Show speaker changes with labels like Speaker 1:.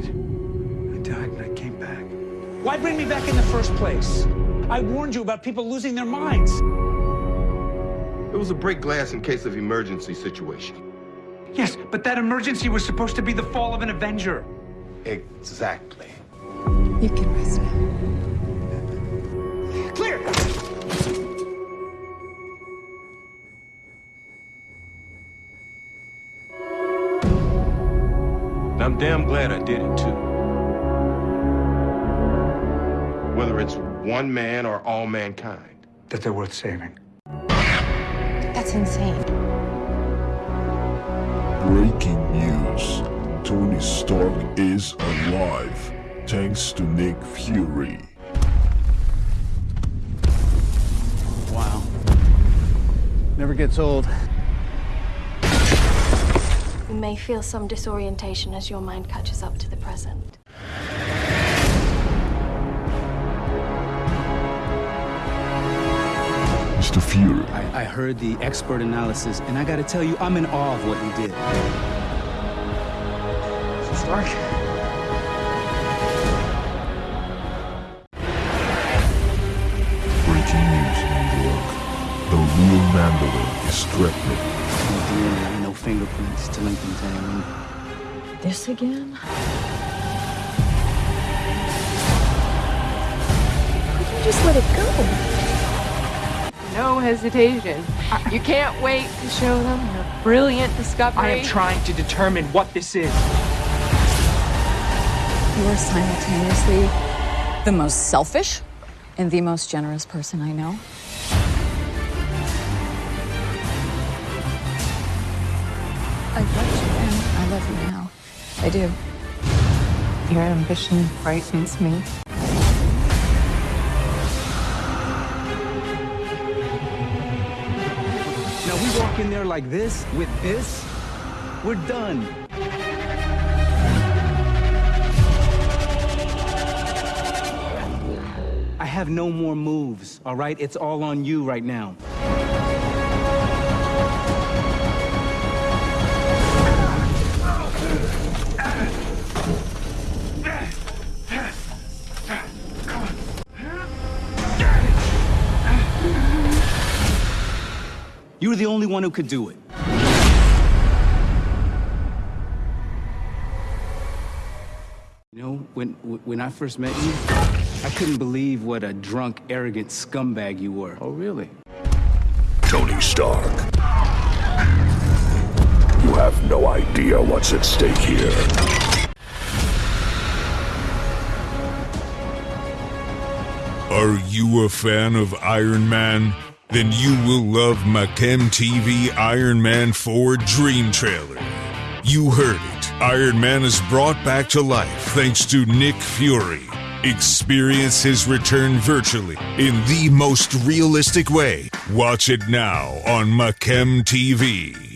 Speaker 1: died. I died and I came back.
Speaker 2: Why bring me back in the first place? I warned you about people losing their minds.
Speaker 3: It was a break glass in case of emergency situation.
Speaker 1: Yes, but that emergency was supposed to be the fall of an Avenger.
Speaker 3: Exactly.
Speaker 4: You can rest now.
Speaker 3: I'm damn glad I did it too. Whether it's one man or all mankind.
Speaker 1: That they're worth saving.
Speaker 4: That's insane.
Speaker 5: Breaking news. Tony Stark is alive, thanks to Nick Fury.
Speaker 6: Wow. Never gets old.
Speaker 7: You may feel some disorientation as your mind catches up to the present.
Speaker 5: Mr. Fury,
Speaker 6: I, I heard the expert analysis, and I gotta tell you, I'm in awe of what you did.
Speaker 1: Stark?
Speaker 5: breaking news, New York. The real Mandalore is threatening.
Speaker 6: No DNA, no fingerprints to link them to anyone.
Speaker 4: This again? Why don't you just let it go?
Speaker 8: No hesitation. You can't wait to show them your brilliant discovery.
Speaker 9: I am trying to determine what this is.
Speaker 4: You are simultaneously the most selfish and the most generous person I know. I loved you then. I love you now. I do.
Speaker 8: Your ambition frightens me.
Speaker 6: Now we walk in there like this, with this, we're done. I have no more moves, all right? It's all on you right now. You're the only one who could do it. You know, when when I first met you, I couldn't believe what a drunk, arrogant scumbag you were.
Speaker 5: Oh, really? Tony Stark. You have no idea what's at stake here.
Speaker 10: Are you a fan of Iron Man? Then you will love Machem TV Iron Man 4 Dream Trailer. You heard it. Iron Man is brought back to life thanks to Nick Fury. Experience his return virtually in the most realistic way. Watch it now on Machem TV.